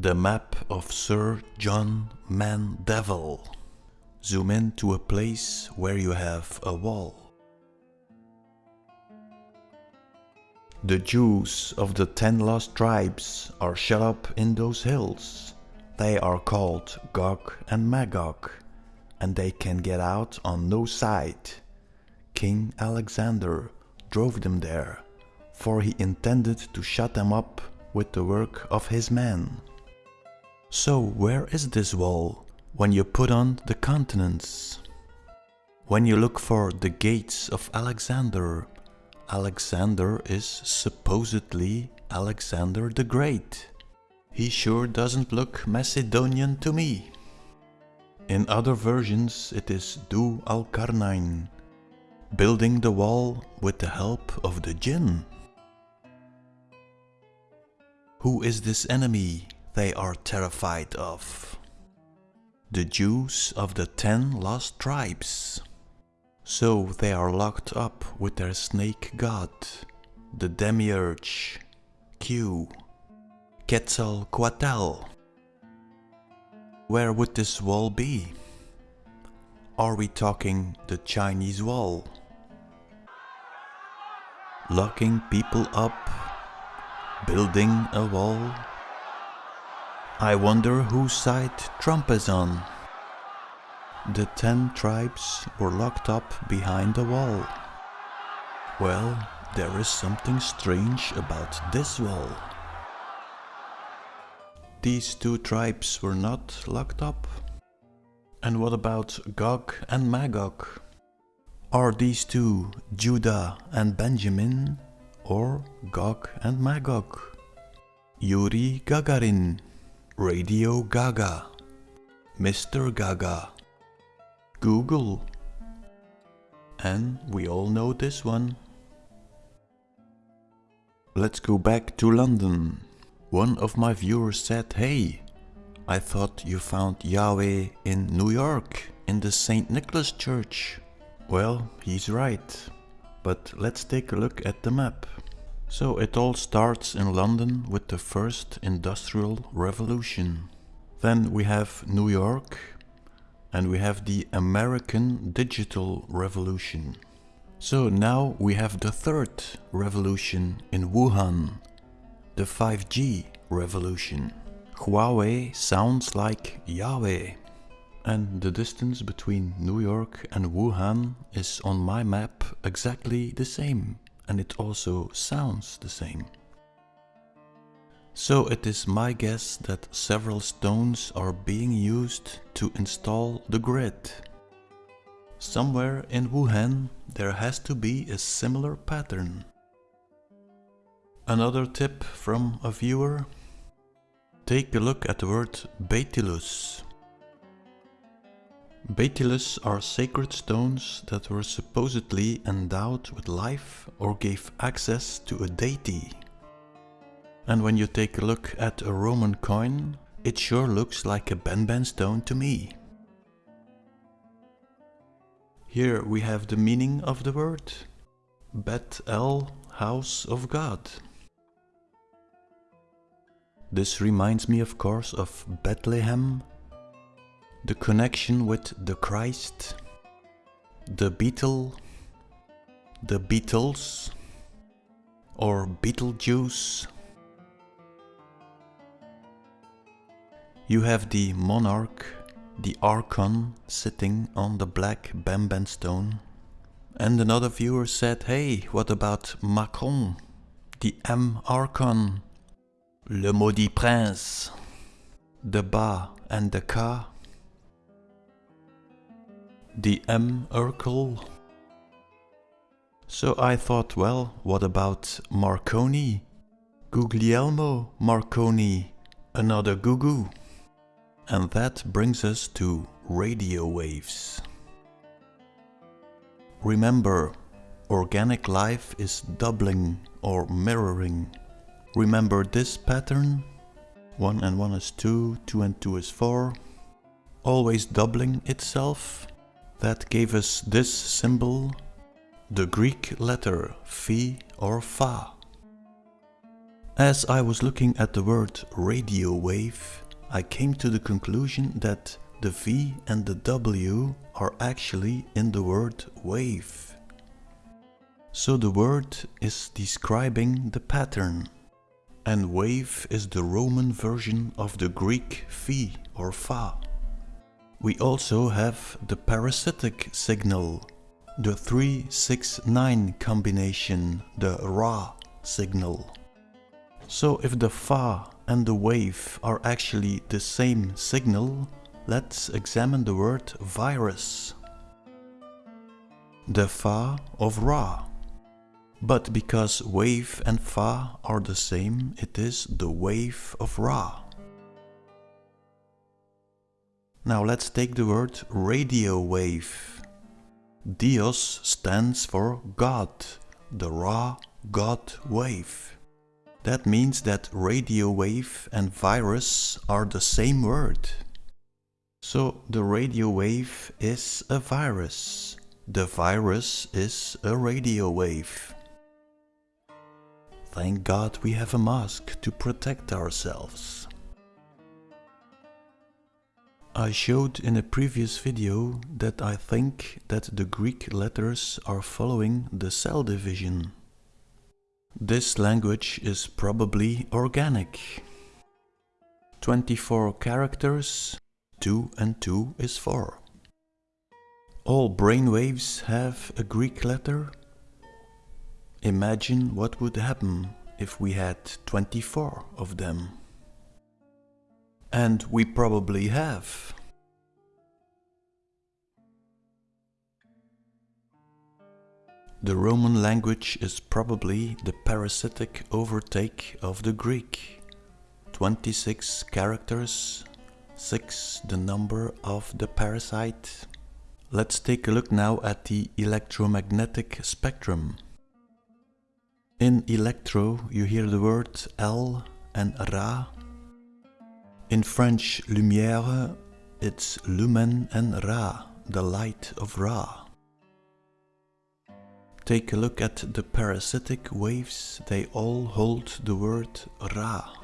The map of Sir John Mandeville. Zoom in to a place where you have a wall. The Jews of the ten lost tribes are shut up in those hills. They are called Gog and Magog, and they can get out on no side. King Alexander drove them there, for he intended to shut them up with the work of his men. So where is this wall when you put on the continents? When you look for the gates of Alexander, Alexander is supposedly Alexander the Great. He sure doesn't look Macedonian to me. In other versions it is Dhu al-Qarnayn, building the wall with the help of the jinn. Who is this enemy they are terrified of? The Jews of the ten lost tribes. So they are locked up with their snake god, the demiurge, Q, Quetzalcoatl. Where would this wall be? Are we talking the Chinese wall? Locking people up, building a wall. I wonder whose side Trump is on. The ten tribes were locked up behind a wall. Well, there is something strange about this wall. These two tribes were not locked up. And what about Gog and Magog? Are these two Judah and Benjamin or Gog and Magog? Yuri Gagarin, Radio Gaga, Mr. Gaga, Google. And we all know this one. Let's go back to London. One of my viewers said, hey, I thought you found Yahweh in New York, in the St. Nicholas Church. Well, he's right. But let's take a look at the map. So it all starts in London with the first industrial revolution. Then we have New York and we have the American digital revolution. So now we have the third revolution in Wuhan, the 5G revolution. Huawei sounds like Yahweh. And the distance between New York and Wuhan is on my map exactly the same. And it also sounds the same. So it is my guess that several stones are being used to install the grid. Somewhere in Wuhan there has to be a similar pattern. Another tip from a viewer. Take a look at the word Baetylus. Baetylus are sacred stones that were supposedly endowed with life or gave access to a deity. And when you take a look at a Roman coin, it sure looks like a Benben stone to me. Here we have the meaning of the word. Bet El, house of God. This reminds me of course of Bethlehem, the connection with the Christ, the Beetle, the Beatles, or Beetlejuice. You have the monarch, the archon, sitting on the black Benben stone. And another viewer said, hey, what about Macron, the M archon? Le Maudit Prince, the Ba and the Ka, the M Urkel. So I thought, well, what about Marconi? Guglielmo Marconi, another Gugu. And that brings us to radio waves. Remember, organic life is doubling or mirroring Remember this pattern. 1 and 1 is 2, 2 and 2 is 4. Always doubling itself. That gave us this symbol, the Greek letter Phi or Fa. As I was looking at the word radio wave, I came to the conclusion that the V and the W are actually in the word wave. So the word is describing the pattern. And wave is the Roman version of the Greek phi or fa. We also have the parasitic signal, the 369 combination, the Ra signal. So if the fa and the wave are actually the same signal, let's examine the word virus. The fa of Ra but because wave and fa are the same, it is the wave of Ra. Now let's take the word radio wave. Dios stands for God, the Ra God wave. That means that radio wave and virus are the same word. So the radio wave is a virus. The virus is a radio wave. Thank God we have a mask to protect ourselves. I showed in a previous video that I think that the Greek letters are following the cell division. This language is probably organic. 24 characters, 2 and 2 is 4. All brainwaves have a Greek letter Imagine what would happen if we had 24 of them. And we probably have. The Roman language is probably the parasitic overtake of the Greek. 26 characters, 6 the number of the parasite. Let's take a look now at the electromagnetic spectrum. In electro you hear the word L and Ra. In French lumière it's lumen and Ra, the light of Ra. Take a look at the parasitic waves, they all hold the word Ra.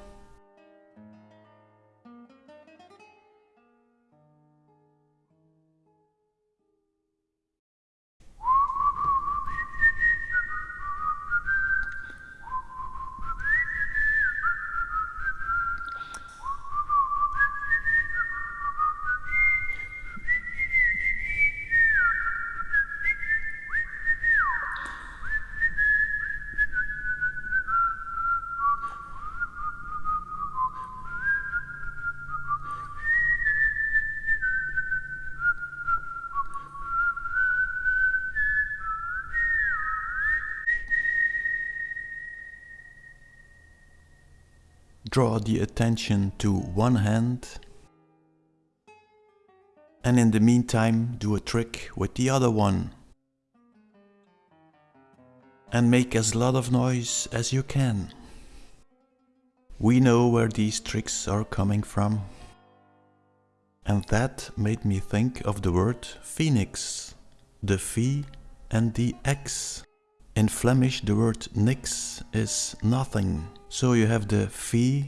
Draw the attention to one hand and in the meantime do a trick with the other one and make as lot of noise as you can. We know where these tricks are coming from and that made me think of the word phoenix, the phi and the x. In Flemish the word niks is nothing so you have the phi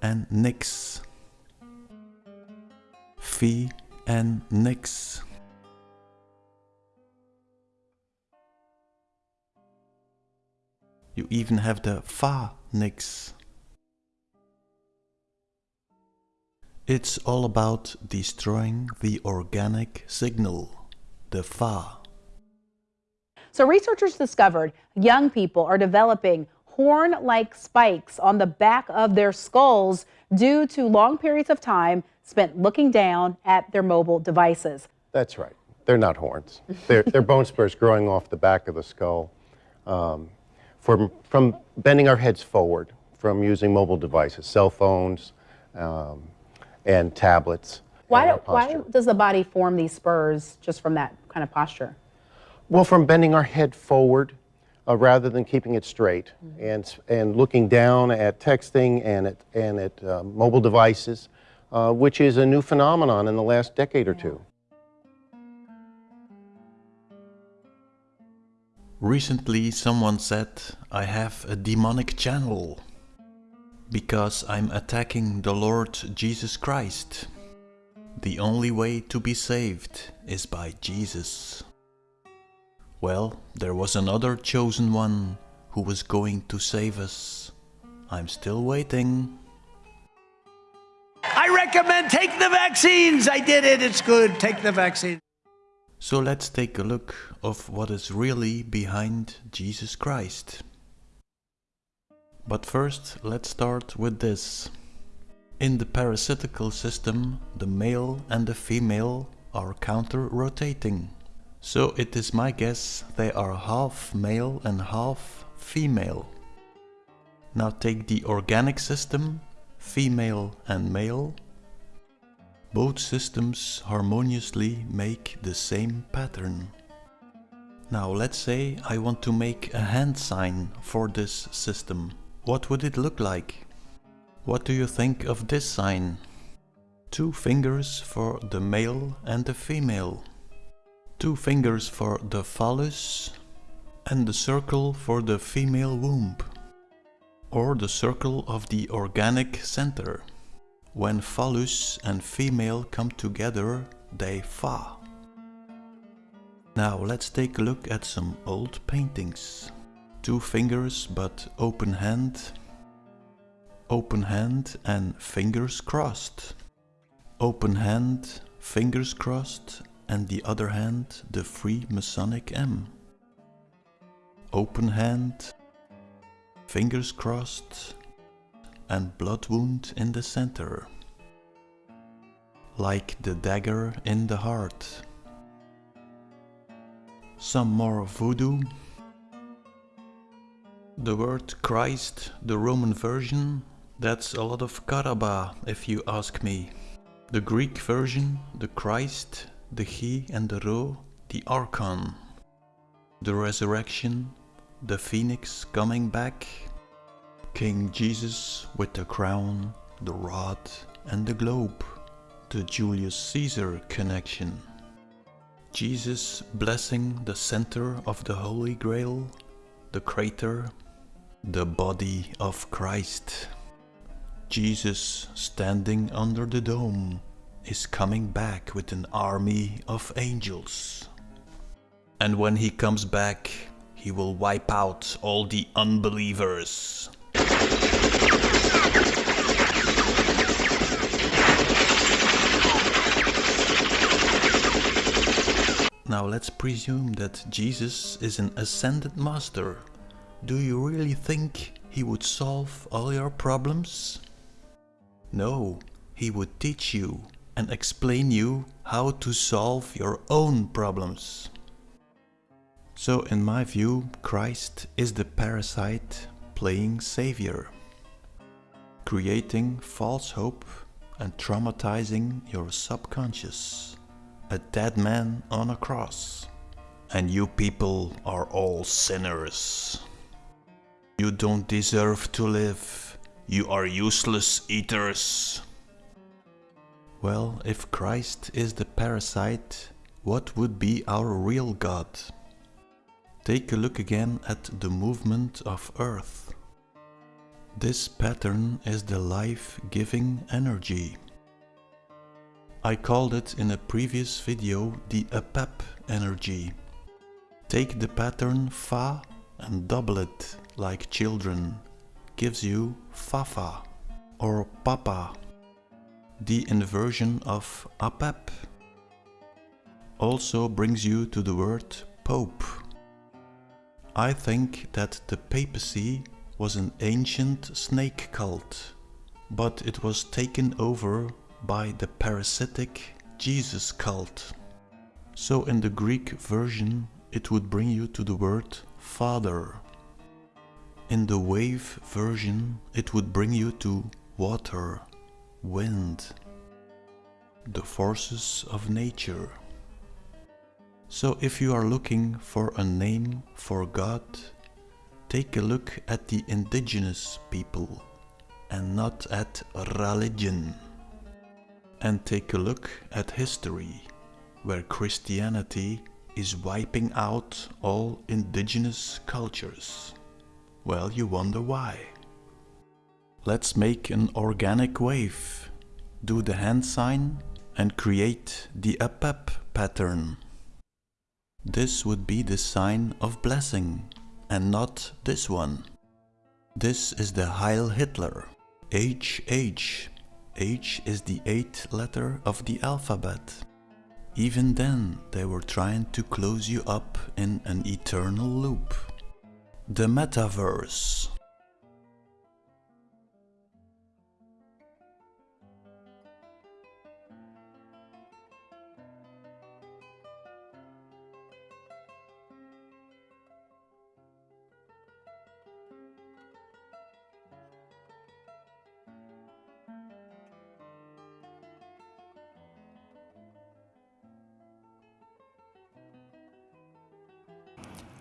and nix. Phi and nix. You even have the fa nix. It's all about destroying the organic signal, the fa. So researchers discovered young people are developing horn like spikes on the back of their skulls due to long periods of time spent looking down at their mobile devices. That's right. They're not horns. They're, they're bone spurs growing off the back of the skull um, from, from bending our heads forward, from using mobile devices, cell phones um, and tablets. Why, do, why does the body form these spurs just from that kind of posture? Well, from bending our head forward uh, rather than keeping it straight mm -hmm. and, and looking down at texting and at, and at uh, mobile devices, uh, which is a new phenomenon in the last decade or two. Recently someone said, I have a demonic channel. Because I'm attacking the Lord Jesus Christ. The only way to be saved is by Jesus. Well, there was another chosen one who was going to save us. I'm still waiting. I recommend take the vaccines. I did it. It's good. Take the vaccine. So let's take a look of what is really behind Jesus Christ. But first, let's start with this. In the parasitical system, the male and the female are counter-rotating. So it is my guess they are half male and half female. Now take the organic system, female and male. Both systems harmoniously make the same pattern. Now let's say I want to make a hand sign for this system. What would it look like? What do you think of this sign? Two fingers for the male and the female. Two fingers for the phallus and the circle for the female womb. Or the circle of the organic center. When phallus and female come together, they fa. Now let's take a look at some old paintings. Two fingers but open hand. Open hand and fingers crossed. Open hand, fingers crossed and the other hand the Freemasonic M. Open hand, fingers crossed and blood wound in the center. Like the dagger in the heart. Some more voodoo. The word Christ, the Roman version, that's a lot of karaba if you ask me. The Greek version, the Christ, the He and the Ro, the Archon. The resurrection, the phoenix coming back, King Jesus with the crown, the rod and the globe, the Julius Caesar connection. Jesus blessing the center of the Holy Grail, the crater, the body of Christ. Jesus standing under the dome is coming back with an army of angels. And when he comes back, he will wipe out all the unbelievers. Now let's presume that Jesus is an ascended master. Do you really think he would solve all your problems? No, he would teach you and explain you how to solve your own problems. So in my view, Christ is the parasite playing savior, creating false hope and traumatizing your subconscious a dead man on a cross. And you people are all sinners. You don't deserve to live. You are useless eaters. Well, if Christ is the parasite, what would be our real God? Take a look again at the movement of Earth. This pattern is the life-giving energy. I called it in a previous video the APAP energy. Take the pattern Fa and double it like children. Gives you Fafa or Papa. The inversion of APAP also brings you to the word Pope. I think that the papacy was an ancient snake cult, but it was taken over by the parasitic Jesus cult. So in the Greek version it would bring you to the word Father. In the wave version it would bring you to water, wind, the forces of nature. So if you are looking for a name for God, take a look at the indigenous people and not at religion and take a look at history, where Christianity is wiping out all indigenous cultures. Well, you wonder why. Let's make an organic wave. Do the hand sign and create the up up pattern. This would be the sign of blessing and not this one. This is the Heil Hitler. HH. H is the eighth letter of the alphabet. Even then, they were trying to close you up in an eternal loop. The Metaverse.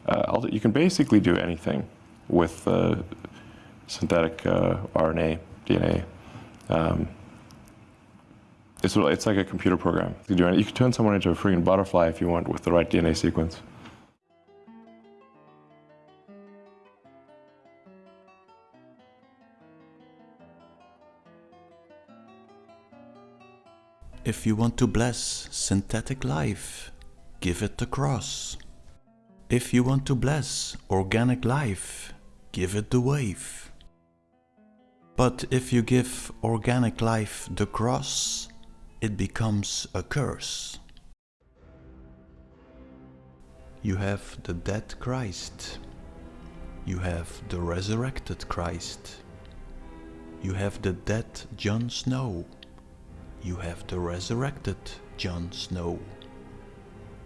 Uh, you can basically do anything with uh, synthetic uh, RNA, DNA. Um, it's, it's like a computer program. You, can turn someone into a freaking butterfly if you want with the right DNA sequence. If you want to bless synthetic life, give it the cross. If you want to bless organic life, give it the wave. But if you give organic life the cross, it becomes a curse. You have the dead Christ. You have the resurrected Christ. You have the dead Jon Snow. You have the resurrected Jon Snow.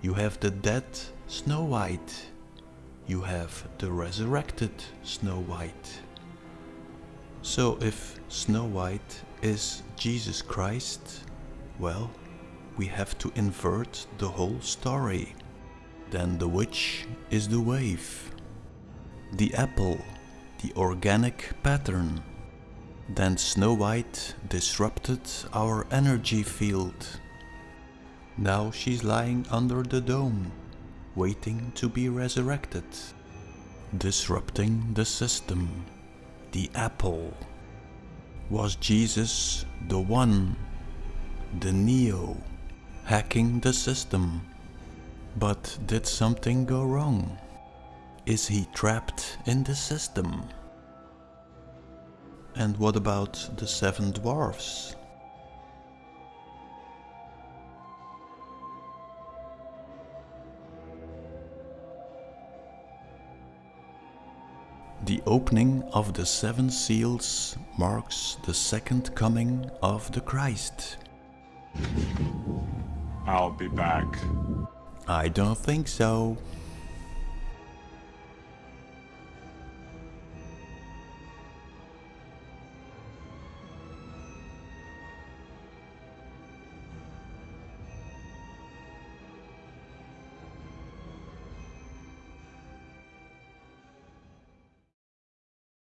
You have the dead Snow White. You have the resurrected Snow White. So if Snow White is Jesus Christ, well, we have to invert the whole story. Then the witch is the wave. The apple, the organic pattern. Then Snow White disrupted our energy field. Now she's lying under the dome waiting to be resurrected, disrupting the system, the apple. Was Jesus the one, the Neo, hacking the system? But did something go wrong? Is he trapped in the system? And what about the seven dwarfs? The opening of the seven seals marks the second coming of the Christ. I'll be back. I don't think so.